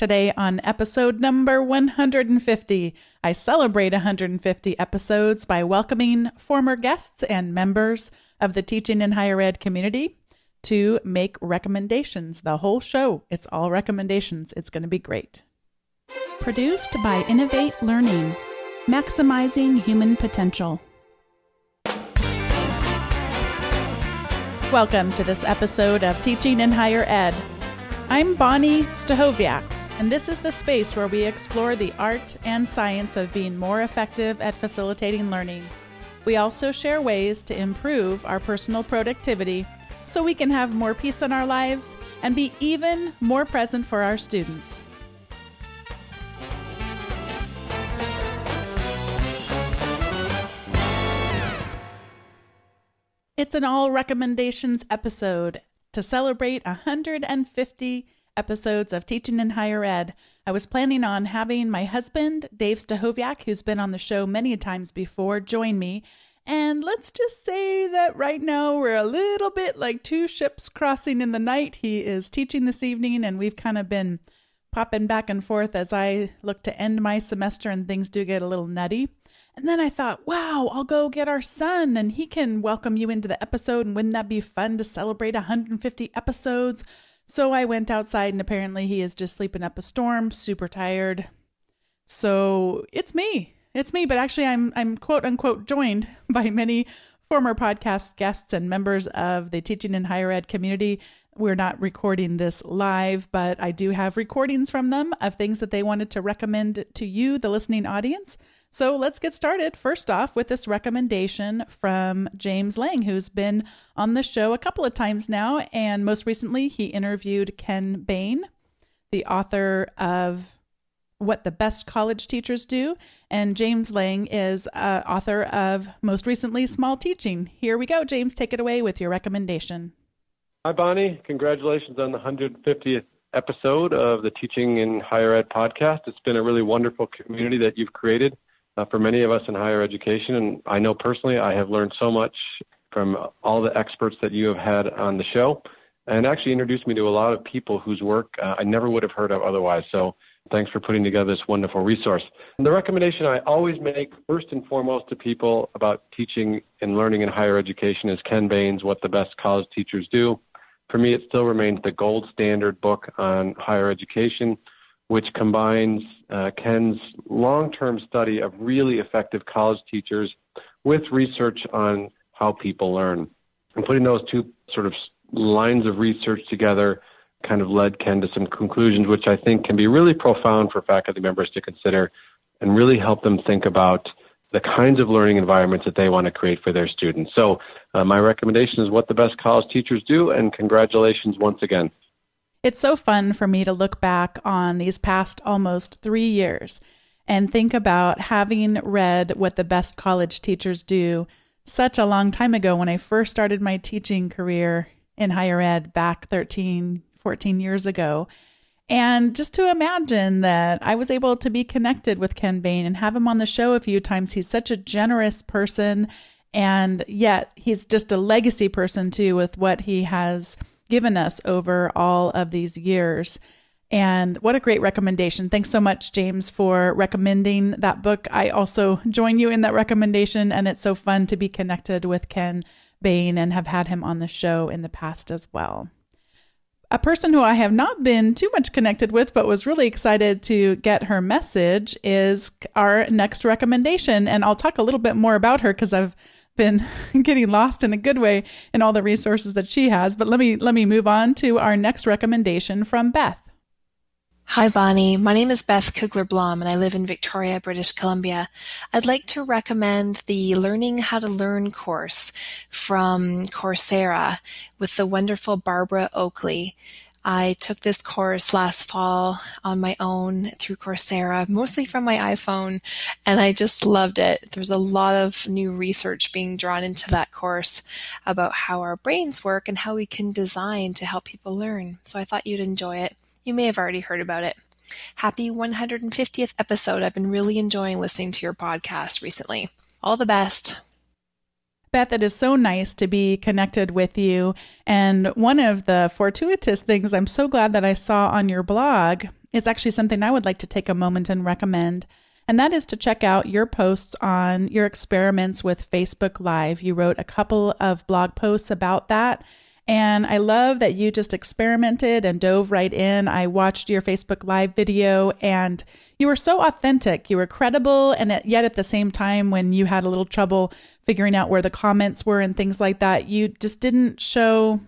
Today, on episode number 150, I celebrate 150 episodes by welcoming former guests and members of the teaching in higher ed community to make recommendations. The whole show, it's all recommendations. It's going to be great. Produced by Innovate Learning, maximizing human potential. Welcome to this episode of Teaching in Higher Ed. I'm Bonni Stachowiak and this is the space where we explore the art and science of being more effective at facilitating learning. We also share ways to improve our personal productivity so we can have more peace in our lives and be even more present for our students. It's an all recommendations episode to celebrate 150 episodes of Teaching in Higher Ed, I was planning on having my husband, Dave Stachowiak, who's been on the show many times before, join me. And let's just say that right now we're a little bit like two ships crossing in the night. He is teaching this evening, and we've kind of been popping back and forth as I look to end my semester and things do get a little nutty. And then I thought, wow, I'll go get our son and he can welcome you into the episode. And wouldn't that be fun to celebrate 150 episodes? So I went outside, and apparently he is just sleeping up a storm, super tired. So it's me. It's me, but actually I'm I'm quote unquote joined by many former podcast guests and members of the teaching and higher ed community. We're not recording this live, but I do have recordings from them of things that they wanted to recommend to you, the listening audience. So let's get started. First off, with this recommendation from James Lang, who's been on the show a couple of times now. And most recently, he interviewed Ken Bain, the author of What the Best College Teachers Do. And James Lang is uh, author of, most recently, Small Teaching. Here we go. James, take it away with your recommendation. Hi, Bonni. Congratulations on the 150th episode of the Teaching in Higher Ed podcast. It's been a really wonderful community that you've created uh, for many of us in higher education. And I know personally I have learned so much from all the experts that you have had on the show and actually introduced me to a lot of people whose work uh, I never would have heard of otherwise. So thanks for putting together this wonderful resource. And the recommendation I always make first and foremost to people about teaching and learning in higher education is Ken Bain's What the Best College Teachers Do. For me, it still remains the gold standard book on higher education which combines uh, Ken's long term study of really effective college teachers with research on how people learn. And putting those two sort of lines of research together kind of led Ken to some conclusions, which I think can be really profound for faculty members to consider and really help them think about the kinds of learning environments that they want to create for their students. So, uh, my recommendation is what the best college teachers do, and congratulations once again. It's so fun for me to look back on these past almost three years and think about having read what the best college teachers do such a long time ago when I first started my teaching career in higher ed back 13, 14 years ago. And just to imagine that I was able to be connected with Ken Bain and have him on the show a few times. He's such a generous person. And yet he's just a legacy person too, with what he has given us over all of these years. And what a great recommendation. Thanks so much, James, for recommending that book. I also join you in that recommendation, and it's so fun to be connected with Ken Bain and have had him on the show in the past as well. A person who I have not been too much connected with, but was really excited to get her message, is our next recommendation. And I'll talk a little bit more about her because I've been getting lost in a good way in all the resources that she has. But let me let me move on to our next recommendation from Beth. Hi, Bonni. My name is Beth Cougler Blom, and I live in Victoria, British Columbia. I'd like to recommend the Learning How to Learn course from Coursera with the wonderful Barbara Oakley. I took this course last fall on my own through Coursera, mostly from my iPhone, and I just loved it. There's a lot of new research being drawn into that course about how our brains work and how we can design to help people learn. So I thought you'd enjoy it. You may have already heard about it. Happy 150th episode. I've been really enjoying listening to your podcast recently. All the best. Beth, it is so nice to be connected with you. And one of the fortuitous things I'm so glad that I saw on your blog is actually something I would like to take a moment and recommend. And that is to check out your posts on your experiments with Facebook Live. You wrote a couple of blog posts about that. And I love that you just experimented and dove right in. I watched your Facebook Live video and you were so authentic. You were credible. And yet at the same time, when you had a little trouble figuring out where the comments were and things like that, you just didn't show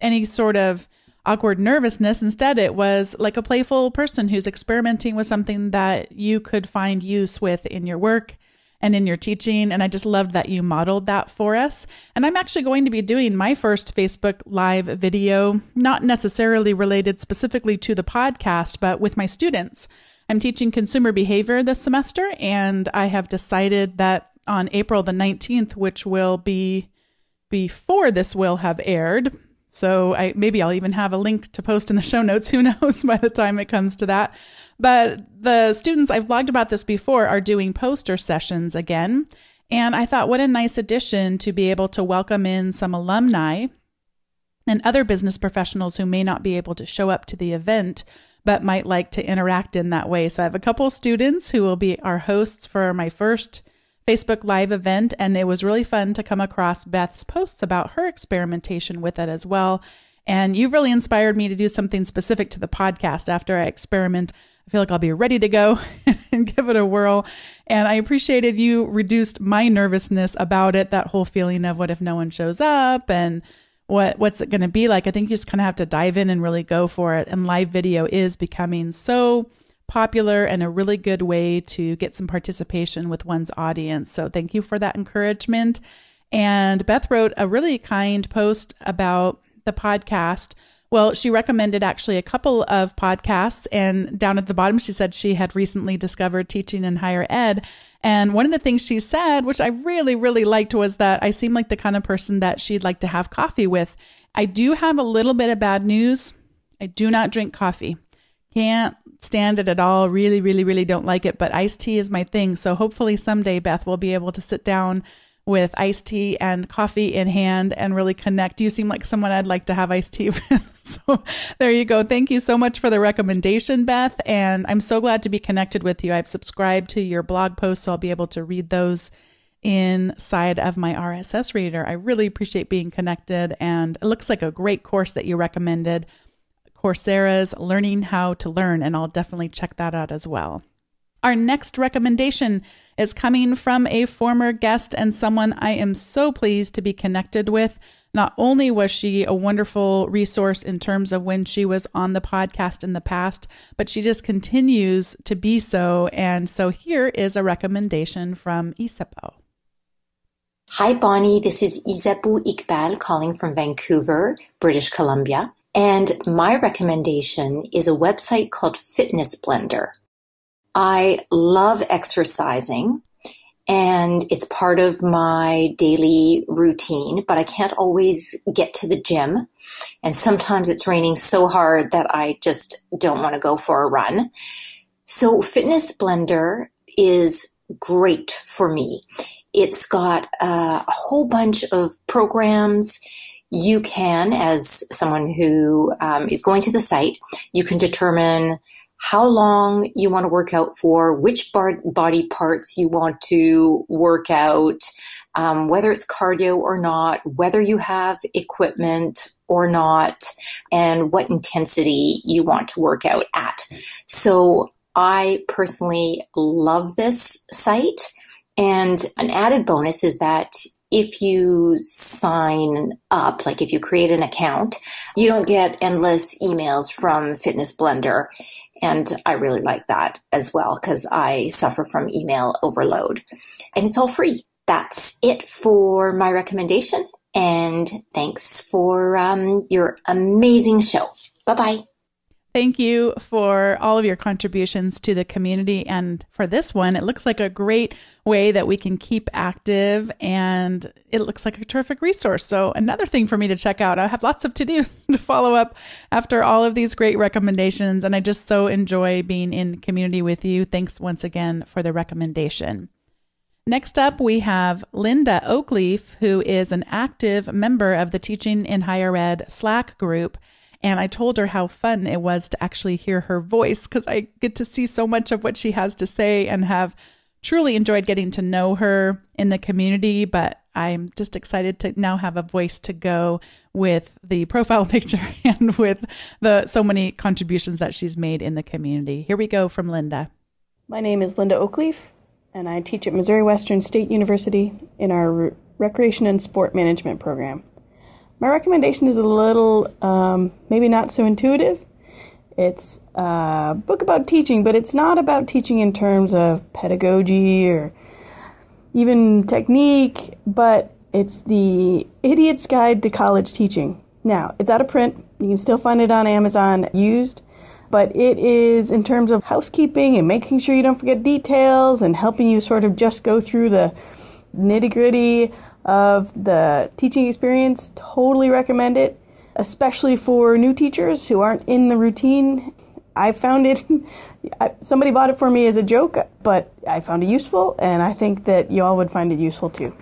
any sort of awkward nervousness. Instead, it was like a playful person who's experimenting with something that you could find use with in your work and in your teaching. And I just loved that you modeled that for us. And I'm actually going to be doing my first Facebook Live video, not necessarily related specifically to the podcast, but with my students. I'm teaching consumer behavior this semester, and I have decided that on April the 19th, which will be before this will have aired. So I maybe I'll even have a link to post in the show notes. Who knows by the time it comes to that. But the students, I've blogged about this before, are doing poster sessions again. And I thought, what a nice addition to be able to welcome in some alumni and other business professionals who may not be able to show up to the event, but might like to interact in that way. So I have a couple students who will be our hosts for my first Facebook Live event. And it was really fun to come across Beth's posts about her experimentation with it as well. And you've really inspired me to do something specific to the podcast after I experiment I feel like I'll be ready to go and give it a whirl. And I appreciated you reduced my nervousness about it, that whole feeling of what if no one shows up and what what's it going to be like. I think you just kind of have to dive in and really go for it. And live video is becoming so popular and a really good way to get some participation with one's audience. So thank you for that encouragement. And Beth wrote a really kind post about the podcast well, she recommended actually a couple of podcasts, and down at the bottom, she said she had recently discovered teaching in higher ed. And one of the things she said, which I really, really liked, was that I seem like the kind of person that she'd like to have coffee with. I do have a little bit of bad news. I do not drink coffee. Can't stand it at all. Really, really, really don't like it. But iced tea is my thing. So hopefully someday Beth will be able to sit down with iced tea and coffee in hand and really connect. You seem like someone I'd like to have iced tea with. So there you go. Thank you so much for the recommendation, Beth. And I'm so glad to be connected with you. I've subscribed to your blog posts, so I'll be able to read those inside of my RSS reader. I really appreciate being connected. And it looks like a great course that you recommended Coursera's Learning How to Learn. And I'll definitely check that out as well. Our next recommendation is coming from a former guest and someone I am so pleased to be connected with. Not only was she a wonderful resource in terms of when she was on the podcast in the past, but she just continues to be so. And so here is a recommendation from Isabeau. Hi, Bonni. This is Isabeau Iqbal calling from Vancouver, British Columbia. And my recommendation is a website called Fitness Blender. I love exercising and it's part of my daily routine, but I can't always get to the gym. And sometimes it's raining so hard that I just don't want to go for a run. So Fitness Blender is great for me. It's got uh, a whole bunch of programs. You can, as someone who um, is going to the site, you can determine how long you want to work out for, which bar- body parts you want to work out, um, whether it's cardio or not, whether you have equipment or not, and what intensity you want to work out at. So I personally love this site. And an added bonus is that if you sign up, like if you create an account, you don't get endless emails from Fitness Blender. And I really like that as well because I suffer from email overload. And it's all free. That's it for my recommendation. And thanks for um, your amazing show. Bye bye. Thank you for all of your contributions to the community. And for this one, it looks like a great way that we can keep active and it looks like a terrific resource. So, another thing for me to check out. I have lots of to dos to follow up after all of these great recommendations. And I just so enjoy being in community with you. Thanks once again for the recommendation. Next up, we have Linda Oakleaf, who is an active member of the Teaching in Higher Ed Slack group. And I told her how fun it was to actually hear her voice because I get to see so much of what she has to say and have truly enjoyed getting to know her in the community. But I'm just excited to now have a voice to go with the profile picture and with the so many contributions that she's made in the community. Here we go from Linda. My name is Linda Oakleaf and I teach at Missouri Western State University in our Recreation and Sport Management program. My recommendation is a little, um, maybe not so intuitive. It's a book about teaching, but it's not about teaching in terms of pedagogy or even technique, but it's the Idiot's Guide to College Teaching. Now, it's out of print. You can still find it on Amazon used but it is in terms of housekeeping and making sure you don't forget details and helping you sort of just go through the nitty gritty of the teaching experience. Totally recommend it, especially for new teachers who aren't in the routine. I found it, somebody bought it for me as a joke, but I found it useful, and I think that you all would find it useful too.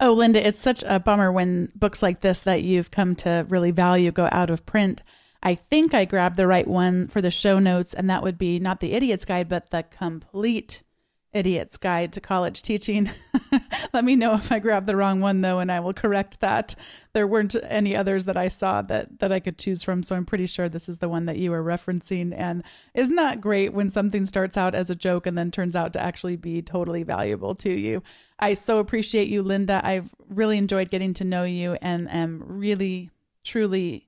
Oh, Linda, it's such a bummer when books like this that you've come to really value go out of print. I think I grabbed the right one for the show notes, and that would be not the Idiot's Guide, but the Complete Idiot's Guide to College Teaching. Let me know if I grabbed the wrong one, though, and I will correct that. There weren't any others that I saw that, that I could choose from, so I'm pretty sure this is the one that you were referencing. And isn't that great when something starts out as a joke and then turns out to actually be totally valuable to you? I so appreciate you, Linda. I've really enjoyed getting to know you and am really, truly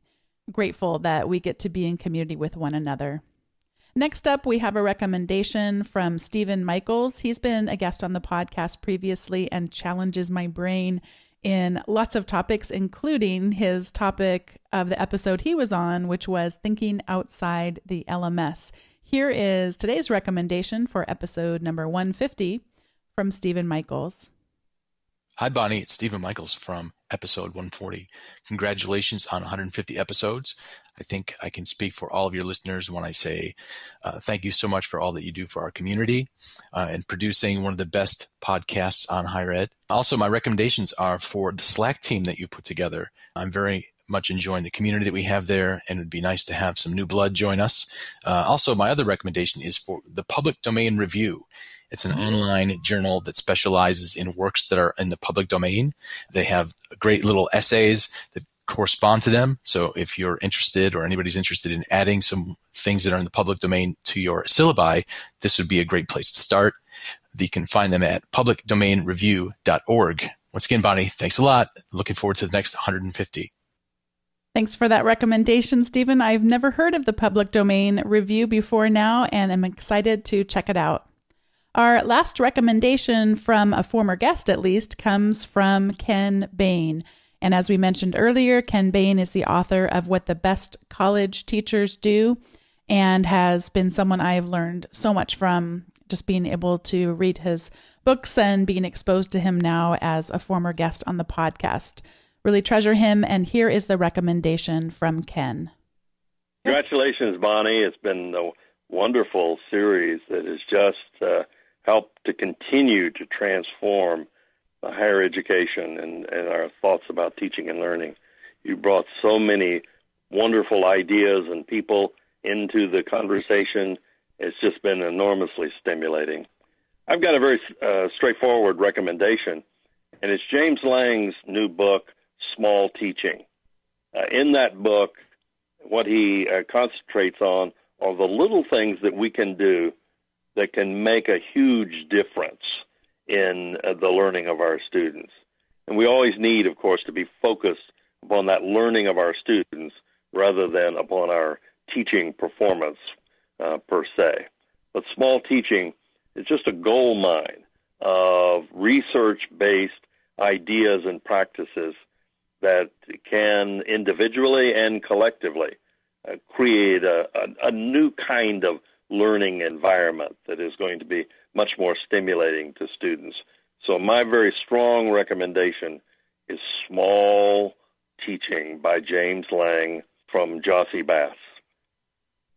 grateful that we get to be in community with one another. Next up, we have a recommendation from Stephen Michaels. He's been a guest on the podcast previously and challenges my brain in lots of topics, including his topic of the episode he was on, which was thinking outside the LMS. Here is today's recommendation for episode number 150 from Stephen Michaels. Hi, Bonni. It's Stephen Michaels from episode 140. Congratulations on 150 episodes. I think I can speak for all of your listeners when I say uh, thank you so much for all that you do for our community uh, and producing one of the best podcasts on higher ed. Also, my recommendations are for the Slack team that you put together. I'm very much enjoying the community that we have there, and it'd be nice to have some new blood join us. Uh, also, my other recommendation is for the public domain review. It's an online journal that specializes in works that are in the public domain. They have great little essays that correspond to them. So if you're interested or anybody's interested in adding some things that are in the public domain to your syllabi, this would be a great place to start. You can find them at publicdomainreview.org. Once again, Bonni, thanks a lot. Looking forward to the next 150. Thanks for that recommendation, Stephen. I've never heard of the public domain review before now, and I'm excited to check it out. Our last recommendation from a former guest, at least, comes from Ken Bain. And as we mentioned earlier, Ken Bain is the author of What the Best College Teachers Do and has been someone I've learned so much from just being able to read his books and being exposed to him now as a former guest on the podcast. Really treasure him. And here is the recommendation from Ken. Congratulations, Bonni. It's been a wonderful series that has just. Uh, help to continue to transform higher education and, and our thoughts about teaching and learning. You brought so many wonderful ideas and people into the conversation. It's just been enormously stimulating. I've got a very uh, straightforward recommendation, and it's James Lang's new book, Small Teaching. Uh, in that book, what he uh, concentrates on are the little things that we can do that can make a huge difference in uh, the learning of our students. And we always need, of course, to be focused upon that learning of our students rather than upon our teaching performance uh, per se. But small teaching is just a gold mine of research based ideas and practices that can individually and collectively uh, create a, a, a new kind of learning environment that is going to be much more stimulating to students. So my very strong recommendation is Small Teaching by James Lang from Jossey Bass.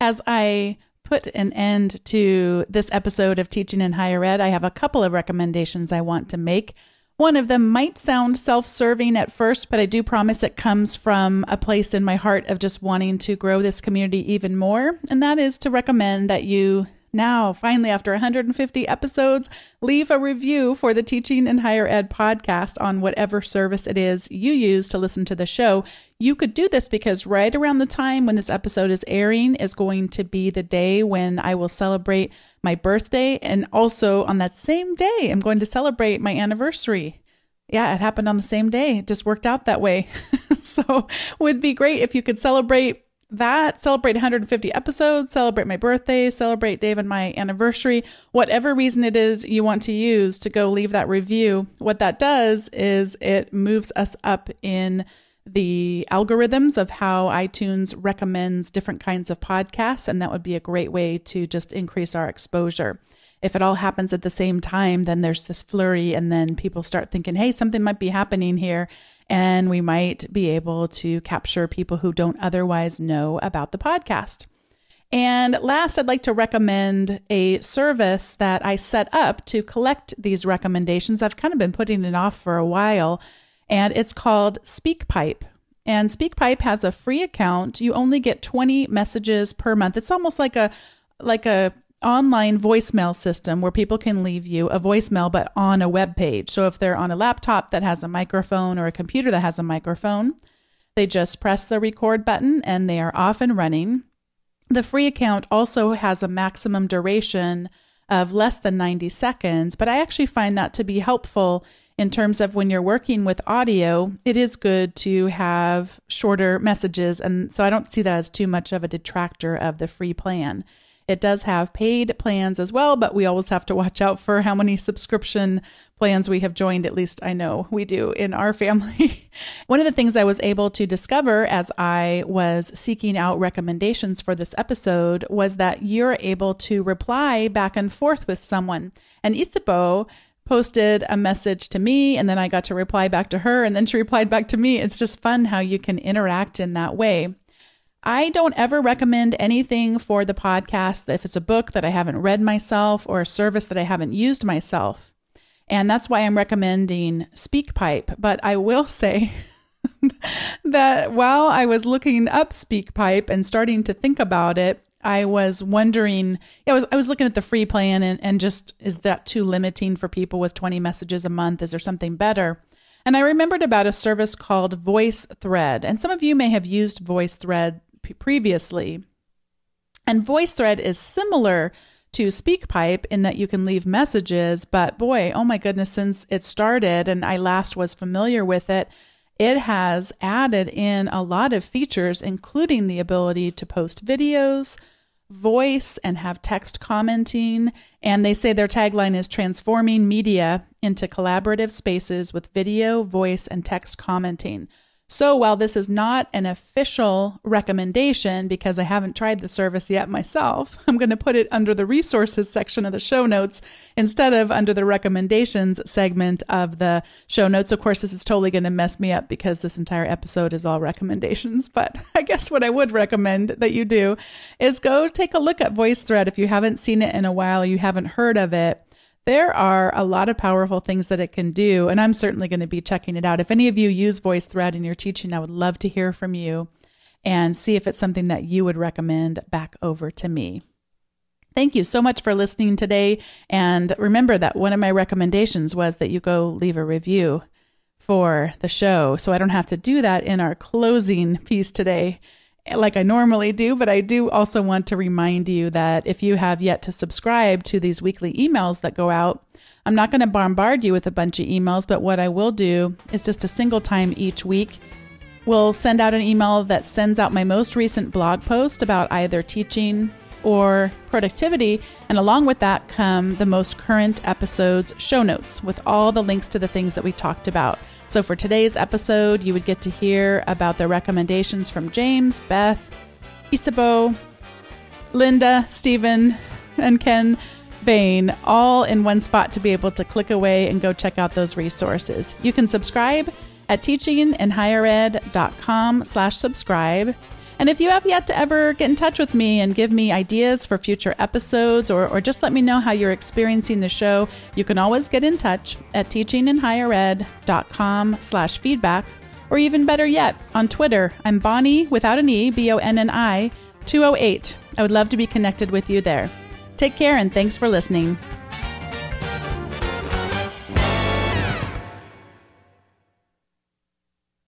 As I put an end to this episode of Teaching in Higher Ed, I have a couple of recommendations I want to make. One of them might sound self serving at first, but I do promise it comes from a place in my heart of just wanting to grow this community even more. And that is to recommend that you now, finally, after 150 episodes, leave a review for the Teaching in Higher Ed podcast on whatever service it is you use to listen to the show. You could do this because right around the time when this episode is airing is going to be the day when I will celebrate my birthday. And also on that same day, I'm going to celebrate my anniversary. Yeah, it happened on the same day. It just worked out that way. so, would be great if you could celebrate that, celebrate 150 episodes, celebrate my birthday, celebrate Dave and my anniversary, whatever reason it is you want to use to go leave that review. What that does is it moves us up in the algorithms of how iTunes recommends different kinds of podcasts, and that would be a great way to just increase our exposure. If it all happens at the same time, then there's this flurry, and then people start thinking, hey, something might be happening here and we might be able to capture people who don't otherwise know about the podcast. And last, I'd like to recommend a service that I set up to collect these recommendations. I've kind of been putting it off for a while, and it's called SpeakPipe. And SpeakPipe has a free account. You only get 20 messages per month. It's almost like a like a online voicemail system where people can leave you a voicemail but on a web page. So if they're on a laptop that has a microphone or a computer that has a microphone, they just press the record button and they are off and running. The free account also has a maximum duration of less than 90 seconds, but I actually find that to be helpful in terms of when you're working with audio, it is good to have shorter messages. And so I don't see that as too much of a detractor of the free plan. It does have paid plans as well, but we always have to watch out for how many subscription plans we have joined. At least I know we do in our family. One of the things I was able to discover as I was seeking out recommendations for this episode was that you're able to reply back and forth with someone. And Isabeau posted a message to me and then I got to reply back to her and then she replied back to me. It's just fun how you can interact in that way. I don't ever recommend anything for the podcast if it's a book that I haven't read myself or a service that I haven't used myself. And that's why I'm recommending SpeakPipe. But I will say that while I was looking up SpeakPipe and starting to think about it, I was wondering, I was, I was looking at the free plan and, and just, is that too limiting for people with 20 messages a month? Is there something better? And I remembered about a service called VoiceThread. And some of you may have used VoiceThread previously. And VoiceThread is similar to SpeakPipe in that you can leave messages, but boy, oh my goodness, since it started and I last was familiar with it, it has added in a lot of features, including the ability to post videos, voice, and have text commenting. And they say their tagline is transforming media into collaborative spaces with video, voice, and text commenting. So while this is not an official recommendation because I haven't tried the service yet myself, I'm going to put it under the resources section of the show notes instead of under the recommendations segment of the show notes. Of course, this is totally going to mess me up because this entire episode is all recommendations. But I guess what I would recommend that you do is go take a look at VoiceThread if you haven't seen it in a while you haven't heard of it there are a lot of powerful things that it can do, and I'm certainly going to be checking it out. If any of you use VoiceThread in your teaching, I would love to hear from you and see if it's something that you would recommend back over to me. Thank you so much for listening today. And remember that one of my recommendations was that you go leave a review for the show. So I don't have to do that in our closing piece today like I normally do, but I do also want to remind you that if you have yet to subscribe to these weekly emails that go out, I'm not going to bombard you with a bunch of emails, but what I will do is just a single time each week. We'll send out an email that sends out my most recent blog post about either teaching or productivity, and along with that come the most current episode's show notes with all the links to the things that we talked about. So for today's episode, you would get to hear about the recommendations from James, Beth, Isabeau, Linda, Stephen, and Ken Bain, all in one spot to be able to click away and go check out those resources. You can subscribe at teachinginhighered.com slash subscribe. And if you have yet to ever get in touch with me and give me ideas for future episodes or, or just let me know how you're experiencing the show, you can always get in touch at teachinginhighered.com slash feedback. Or even better yet, on Twitter, I'm Bonni without an E, B O N N I, 208. I would love to be connected with you there. Take care and thanks for listening.